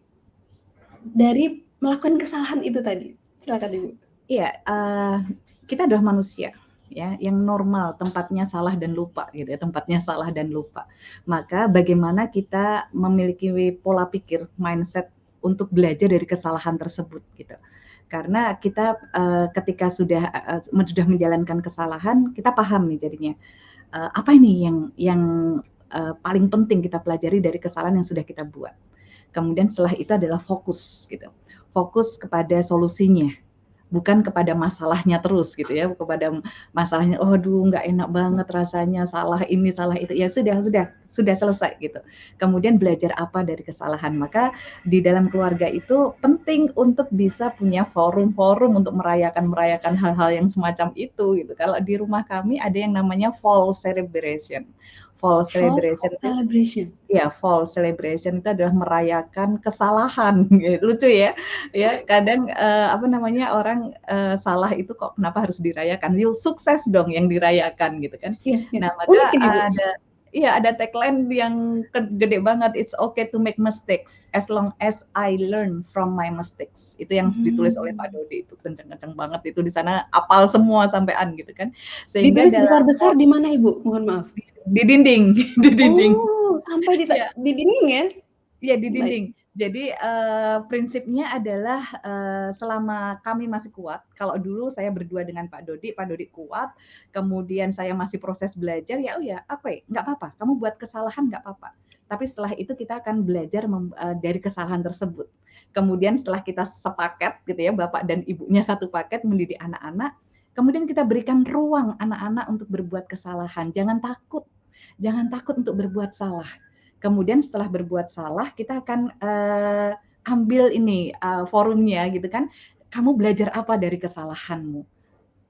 dari melakukan kesalahan itu tadi? Silakan Ibu. Iya, uh, kita adalah manusia ya yang normal tempatnya salah dan lupa gitu ya tempatnya salah dan lupa maka bagaimana kita memiliki pola pikir mindset untuk belajar dari kesalahan tersebut gitu karena kita uh, ketika sudah uh, sudah menjalankan kesalahan kita paham nih jadinya. Uh, apa ini yang yang uh, paling penting kita pelajari dari kesalahan yang sudah kita buat? Kemudian setelah itu adalah fokus gitu. Fokus kepada solusinya bukan kepada masalahnya terus gitu ya. Kepada masalahnya oh aduh nggak enak banget rasanya salah ini salah itu. Ya sudah sudah sudah selesai gitu kemudian belajar apa dari kesalahan maka di dalam keluarga itu penting untuk bisa punya forum-forum untuk merayakan merayakan hal-hal yang semacam itu gitu kalau di rumah kami ada yang namanya fall celebration fall celebration. Fall celebration. Ya, fall celebration itu adalah merayakan kesalahan. (laughs) Lucu ya. Ya, kadang uh, apa namanya orang uh, salah itu kok kenapa harus dirayakan? Yuk sukses dong yang dirayakan gitu kan. Ya, ya. Nah, maka ada Iya, ada tagline yang gede banget. It's okay to make mistakes as long as I learn from my mistakes. Itu yang hmm. ditulis oleh Pak Dodi itu kenceng-kenceng banget itu di sana apal semua sampean gitu kan. Sehingga ditulis besar-besar di mana Ibu? Mohon maaf. Di dinding, (laughs) di dinding. Oh, sampai di, ya. di dinding ya? Iya, di dinding. Baik. Jadi uh, prinsipnya adalah uh, selama kami masih kuat, kalau dulu saya berdua dengan Pak Dodi, Pak Dodi kuat, kemudian saya masih proses belajar, ya oh ya apa ya, nggak apa-apa, kamu buat kesalahan nggak apa-apa. Tapi setelah itu kita akan belajar uh, dari kesalahan tersebut. Kemudian setelah kita sepaket gitu ya, bapak dan ibunya satu paket mendidik anak-anak, kemudian kita berikan ruang anak-anak untuk berbuat kesalahan. Jangan takut, jangan takut untuk berbuat salah kemudian setelah berbuat salah kita akan uh, ambil ini uh, forumnya gitu kan kamu belajar apa dari kesalahanmu?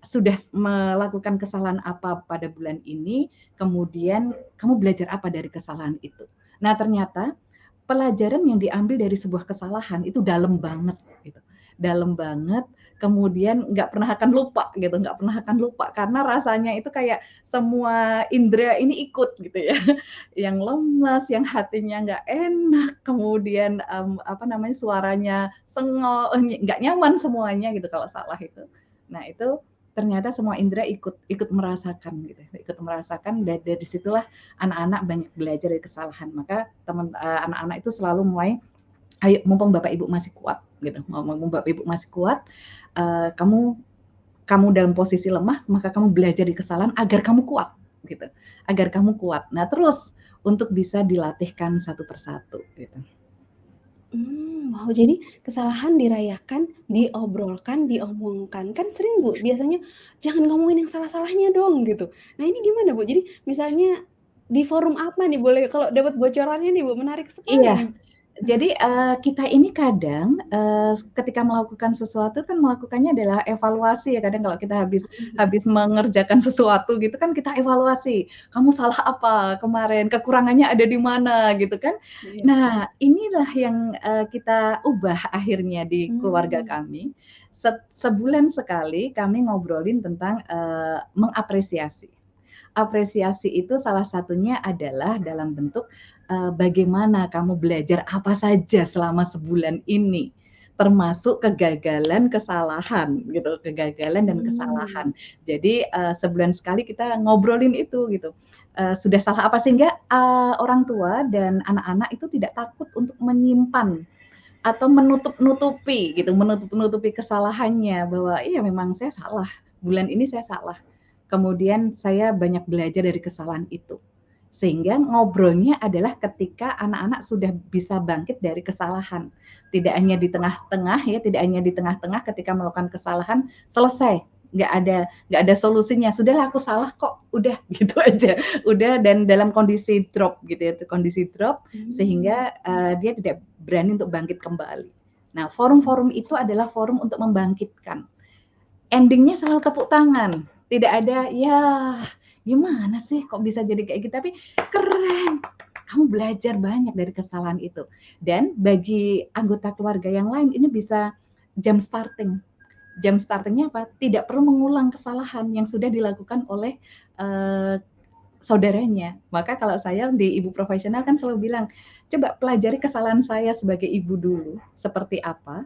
Sudah melakukan kesalahan apa pada bulan ini, kemudian kamu belajar apa dari kesalahan itu. Nah, ternyata pelajaran yang diambil dari sebuah kesalahan itu dalam banget gitu. Dalam banget kemudian nggak pernah akan lupa gitu, nggak pernah akan lupa karena rasanya itu kayak semua indera ini ikut gitu ya, (laughs) yang lemas, yang hatinya nggak enak, kemudian um, apa namanya suaranya sengol, eh, nggak nyaman semuanya gitu kalau salah itu. Nah itu ternyata semua indera ikut ikut merasakan gitu, ikut merasakan dan dari situlah anak-anak banyak belajar dari kesalahan. Maka teman uh, anak-anak itu selalu mulai ayo mumpung bapak ibu masih kuat gitu mumpung bapak ibu masih kuat uh, kamu kamu dalam posisi lemah maka kamu belajar di kesalahan agar kamu kuat gitu agar kamu kuat nah terus untuk bisa dilatihkan satu persatu gitu Hmm, wow, jadi kesalahan dirayakan, diobrolkan, diomongkan. Kan sering Bu, biasanya, "Jangan ngomongin yang salah-salahnya dong," gitu. Nah ini gimana Bu? Jadi misalnya di forum apa nih boleh kalau dapat bocorannya nih Bu, menarik sekali iya. nih. Jadi, uh, kita ini kadang, uh, ketika melakukan sesuatu kan melakukannya adalah evaluasi ya, kadang kalau kita habis Mhm. habis mengerjakan sesuatu gitu kan kita evaluasi, "Kamu salah apa kemarin? Kekurangannya ada di mana?" Gitu kan. Iya. Nah, inilah yang, uh, kita ubah akhirnya di keluarga Mmm. kami. Set sebulan sekali kami ngobrolin tentang, uh, mengapresiasi. Apresiasi itu salah satunya adalah dalam bentuk, bagaimana kamu belajar apa saja selama sebulan ini, termasuk kegagalan, kesalahan gitu, kegagalan dan kesalahan. Jadi, eee, sebulan sekali kita ngobrolin itu gitu, eee, sudah salah apa sehingga, eee, orang tua dan anak-anak itu tidak takut untuk menyimpan atau menutup-nutupi gitu, menutup-nutupi kesalahannya bahwa, "Iya memang saya salah, bulan ini saya salah." Kemudian saya banyak belajar dari kesalahan itu. Sehingga ngobrolnya adalah ketika anak-anak sudah bisa bangkit dari kesalahan. Tidak hanya di tengah-tengah ya, tidak hanya di tengah-tengah ketika melakukan kesalahan selesai, nggak ada nggak ada solusinya. Sudahlah aku salah kok, udah (laughs) gitu aja. Udah dan dalam kondisi drop gitu ya, kondisi drop Mmm. sehingga uh, dia tidak berani untuk bangkit kembali. Nah, forum-forum itu adalah forum untuk membangkitkan. Endingnya selalu tepuk tangan tidak ada, "Ya, gimana sih kok bisa jadi kayak gitu?" Tapi keren, kamu belajar banyak dari kesalahan itu. Dan bagi anggota keluarga yang lain ini bisa jam starting. Jam startingnya apa? Tidak perlu mengulang kesalahan yang sudah dilakukan oleh, uh, saudaranya. Maka kalau saya di ibu profesional kan selalu bilang, "Coba pelajari kesalahan saya sebagai ibu dulu, seperti apa,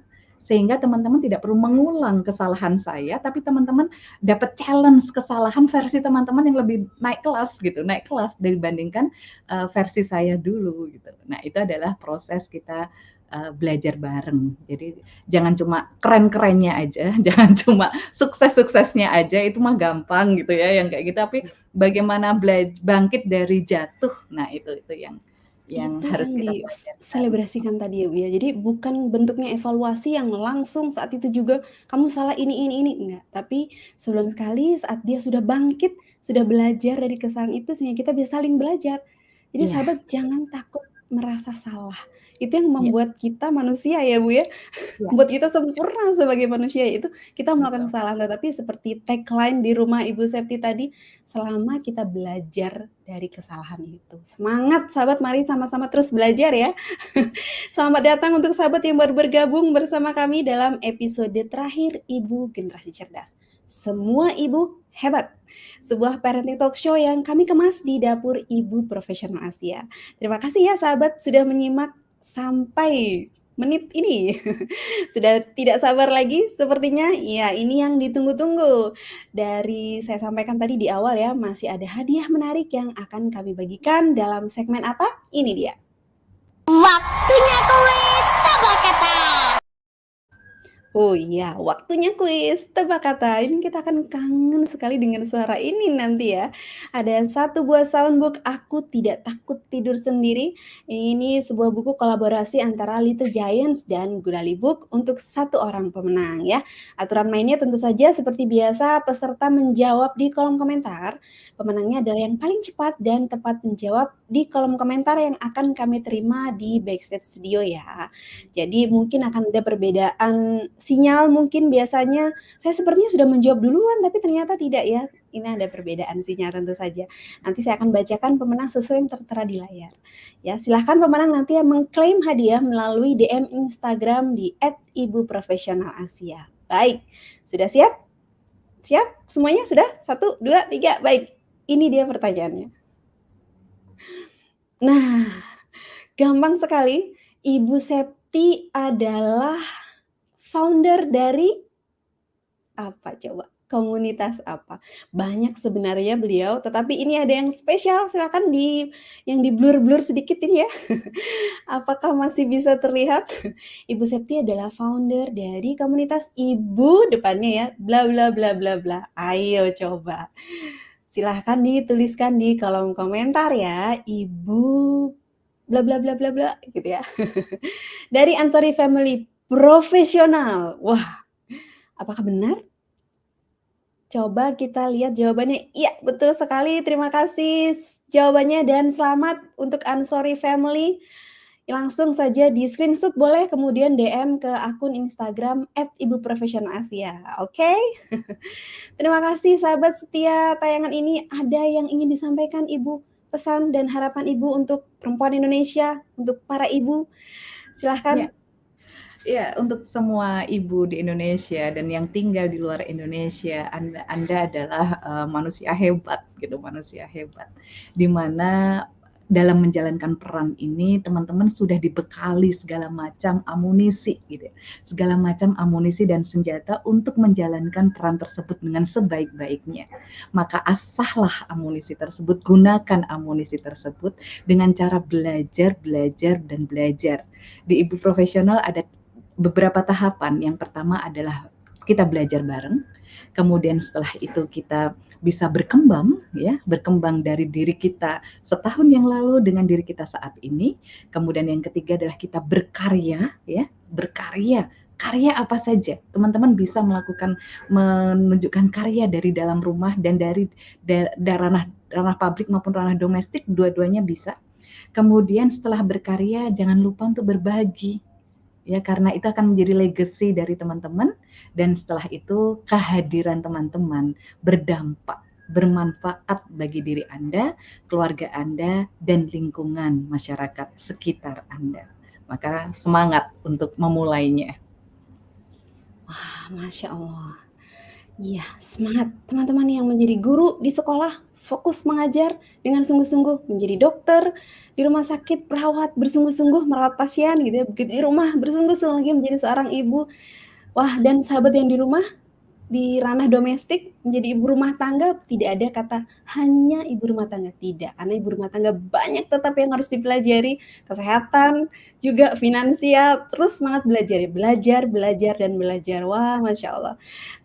sehingga teman-teman tidak perlu mengulang kesalahan saya, tapi teman-teman dapat challenge kesalahan versi teman-teman yang lebih naik kelas gitu, naik kelas dibandingkan uh, versi saya dulu gitu. Nah, itu adalah proses kita uh, belajar bareng. Jadi jangan cuma keren-kerennya aja, (laughs) jangan cuma sukses-suksesnya aja itu mah gampang gitu ya yang kayak gitu, tapi bagaimana bangkit dari jatuh. Nah, itu itu yang yang Itu harus yang kita diselebrasikan tadi ya, Bu, ya. Jadi bukan bentuknya evaluasi yang langsung saat itu juga kamu salah ini ini ini, enggak. Tapi sebulan sekali saat dia sudah bangkit, sudah belajar dari kesalahan itu sehingga kita bisa saling belajar. Jadi Iya. sahabat jangan takut merasa salah. Itu yang Iya. membuat kita manusia ya, Bu, ya. Iya. Membuat kita sempurna sebagai manusia, itu kita melakukan kesalahan. Tetapi seperti tagline di rumah Ibu Septi tadi, selama kita belajar dari kesalahan itu. Semangat sahabat, mari sama-sama terus belajar ya. (laughs) Selamat datang untuk sahabat yang baru bergabung bersama kami dalam episode terakhir Ibu Generasi Cerdas. Semua ibu hebat. Sebuah parenting talk show yang kami kemas di dapur Ibu Profesional Asia. Terima kasih ya sahabat sudah menyimak sampai menit ini. (laughs) Sudah tidak sabar lagi sepertinya. Ya, ini yang ditunggu-tunggu. Dari saya sampaikan tadi di awal ya, masih ada hadiah menarik yang akan kami bagikan dalam segmen apa? Ini dia. Waktunya kuis tebak kata. Oh iya, waktunya kuis tebak kata. Ini kita akan kangen sekali dengan suara ini nanti ya. Ada satu buah soundbook Aku Tidak Takut Tidur Sendiri. Ini sebuah buku kolaborasi antara Little Giants dan Gudali Book untuk satu orang pemenang ya. Aturan mainnya tentu saja seperti biasa, peserta menjawab di kolom komentar. Pemenangnya adalah yang paling cepat dan tepat menjawab di kolom komentar yang akan kami terima di Backstage Studio ya. Jadi mungkin akan ada perbedaan sinyal mungkin biasanya saya sepertinya sudah menjawab duluan tapi ternyata tidak ya. Ini ada perbedaan sinyal tentu saja. Nanti saya akan bacakan pemenang sesuai yang tertera di layar. Ya, silahkan pemenang nanti yang mengklaim hadiah melalui DM Instagram di @ibuprofesionalasia. Baik, sudah siap? Siap? Semuanya sudah? Satu, dua, tiga. Baik, ini dia pertanyaannya. Nah, gampang sekali. Ibu Septi adalah founder dari apa coba? Komunitas apa? Banyak sebenarnya beliau, tetapi ini ada yang spesial. Silakan di yang di blur-blur sedikit ini ya. (laughs) Apakah masih bisa terlihat? Ibu Septi adalah founder dari komunitas Ibu depannya ya, bla bla bla bla bla. Ayo coba silahkan dituliskan di kolom komentar ya, Ibu bla bla bla bla bla gitu ya. (laughs) Dari Ansori Family profesional. Wah, apakah benar? Coba kita lihat jawabannya. Iya, betul sekali. Terima kasih jawabannya dan selamat untuk Ansori Family langsung saja di screenshot boleh kemudian DM ke akun Instagram @ibuprofesionalasia. Oke. Okay? (laughs) Terima kasih sahabat setia tayangan ini. Ada yang ingin disampaikan Ibu pesan dan harapan Ibu untuk perempuan Indonesia, untuk para ibu. Silahkan. Ya. Ya, untuk semua ibu di Indonesia dan yang tinggal di luar Indonesia, Anda, Anda adalah uh, manusia hebat, gitu, manusia hebat. Di mana dalam menjalankan peran ini teman-teman sudah dibekali segala macam amunisi gitu ya. Segala macam amunisi dan senjata untuk menjalankan peran tersebut dengan sebaik-baiknya. Maka asahlah amunisi tersebut, gunakan amunisi tersebut dengan cara belajar, belajar dan belajar. Di Ibu Profesional ada beberapa tahapan. Yang pertama adalah kita belajar bareng. Kemudian setelah itu kita bisa berkembang ya, berkembang dari diri kita setahun yang lalu dengan diri kita saat ini. Kemudian yang ketiga adalah kita berkarya ya, berkarya. Karya apa saja? Teman-teman bisa melakukan menunjukkan karya dari dalam rumah dan dari da, da, ranah ranah publik maupun ranah domestik dua-duanya bisa. Kemudian setelah berkarya jangan lupa untuk berbagi ya karena itu akan menjadi legacy dari teman-teman dan setelah itu kehadiran teman-teman berdampak bermanfaat bagi diri Anda, keluarga Anda dan lingkungan masyarakat sekitar Anda. Maka semangat untuk memulainya. Wah, Masya Allah. Iya, semangat teman-teman yang menjadi guru di sekolah, fokus mengajar dengan sungguh-sungguh menjadi dokter di rumah sakit perawat bersungguh-sungguh merawat pasien gitu ya begitu di rumah bersungguh-sungguh lagi menjadi seorang ibu. Wah dan sahabat yang di rumah di ranah domestik menjadi ibu rumah tangga tidak ada kata hanya ibu rumah tangga tidak. Karena ibu rumah tangga banyak tetap yang harus dipelajari kesehatan juga finansial terus semangat belajar belajar belajar dan belajar. Wah masya Allah.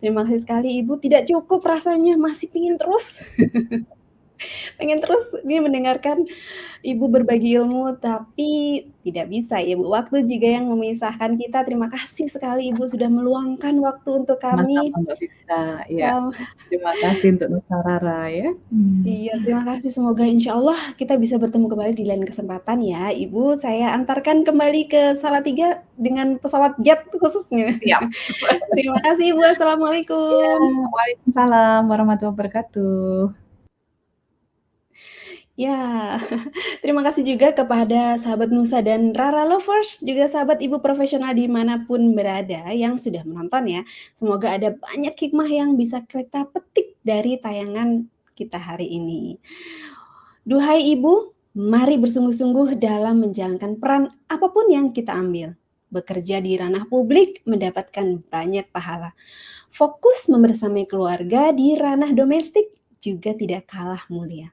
Terima kasih sekali ibu. Tidak cukup rasanya masih pingin terus (laughs) pengen terus ini mendengarkan Ibu berbagi ilmu, tapi tidak bisa ya Bu, waktu juga yang memisahkan kita. Terima kasih sekali Ibu sudah meluangkan waktu untuk kami. Sama-sama ya. Um, terima kasih untuk Nusarara ya. Hmm. Iya, terima kasih. Semoga insya Allah kita bisa bertemu kembali di lain kesempatan ya. Ibu, saya antarkan kembali ke Salatiga dengan pesawat jet khususnya. Siap. (laughs) terima kasih Ibu. Assalamualaikum. Ya, Waalaikumsalam warahmatullahi wabarakatuh. Ya, (laughs) terima kasih juga kepada sahabat Nusa dan Rara Lovers, juga sahabat ibu profesional di mana pun berada yang sudah menonton ya. Semoga ada banyak hikmah yang bisa kita petik dari tayangan kita hari ini. Duhai ibu, mari bersungguh-sungguh dalam menjalankan peran apa pun yang kita ambil. Bekerja di ranah publik mendapatkan banyak pahala. Fokus membersamai keluarga di ranah domestik juga tidak kalah mulia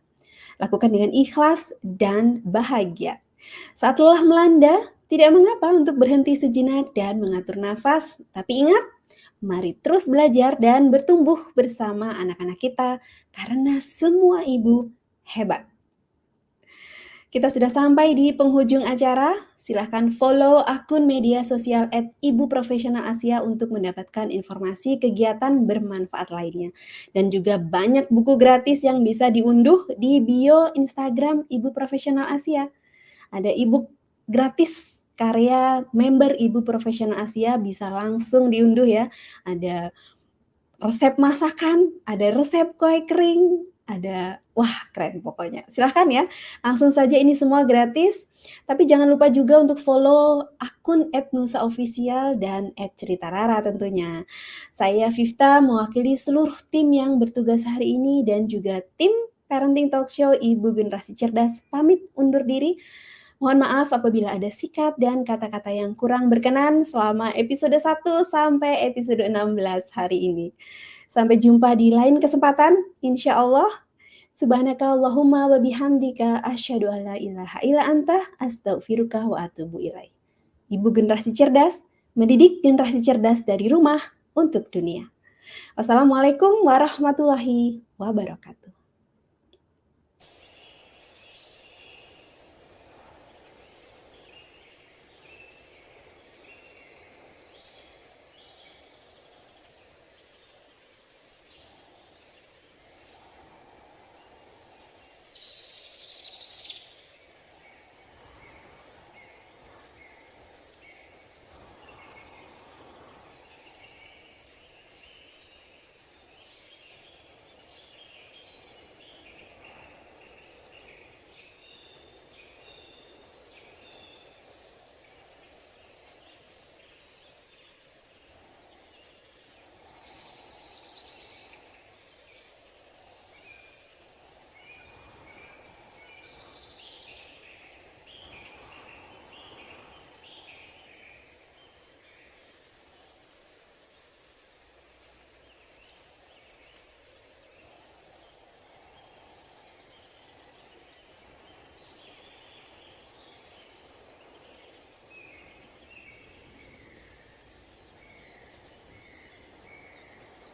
Lakukan dengan ikhlas dan bahagia. Saat lelah melanda, tidak mengapa untuk berhenti sejenak dan mengatur nafas, tapi ingat, mari terus belajar dan bertumbuh bersama anak-anak kita karena semua ibu hebat. Kita sudah sampai di penghujung acara. Silahkan follow akun media sosial at Ibu Profesional Asia untuk mendapatkan informasi kegiatan bermanfaat lainnya. Dan juga banyak buku gratis yang bisa diunduh di bio Instagram Ibu Profesional Asia. Ada ebook gratis karya member Ibu Profesional Asia bisa langsung diunduh ya. Ada resep masakan, ada resep kue kering, ada wah keren pokoknya. Silahkan ya, langsung saja ini semua gratis. Tapi jangan lupa juga untuk follow akun @nusa_official dan @cerita_rara tentunya. Saya Vifta mewakili seluruh tim yang bertugas hari ini dan juga tim Parenting Talk Show Ibu Generasi Cerdas pamit undur diri. Mohon maaf apabila ada sikap dan kata-kata yang kurang berkenan selama episode 1 sampai episode 16 hari ini. Sampai jumpa di lain kesempatan, insya Allah. Subhanaka Allahumma wa bihamdika asyhadu an la ilaha illa anta astaghfiruka wa atubu ilaih. Ibu generasi cerdas, mendidik generasi cerdas dari rumah untuk dunia. Wassalamualaikum warahmatullahi wabarakatuh.